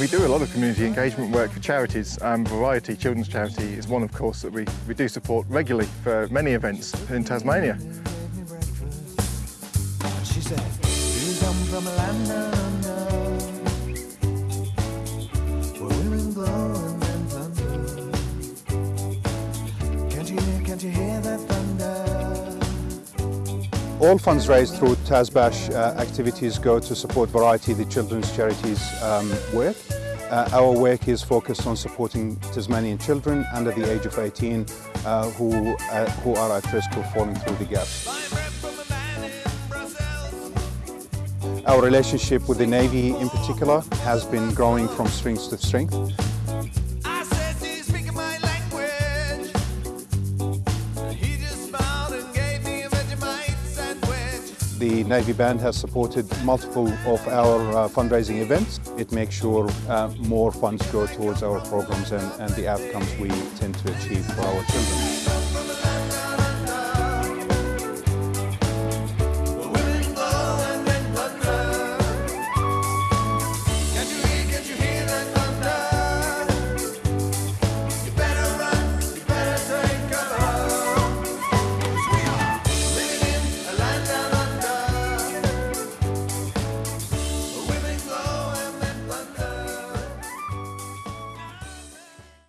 We do a lot of community engagement work for charities. Um, Variety Children's Charity is one, of course, that we, we do support regularly for many events in Tasmania. She said, "You come from a land down under, where women glow and men thunder. Can't you hear, can't you hear that thunder? All funds raised through TASBASH uh, activities go to support Variety, the children's charities um, work. Uh, our work is focused on supporting Tasmanian children under the age of 18 uh, who, uh, who are at risk of falling through the gaps. Our relationship with the Navy in particular has been growing from strength to strength. The Navy Band has supported multiple of our uh, fundraising events. It makes sure uh, more funds go towards our programs and, and the outcomes we tend to achieve for our children.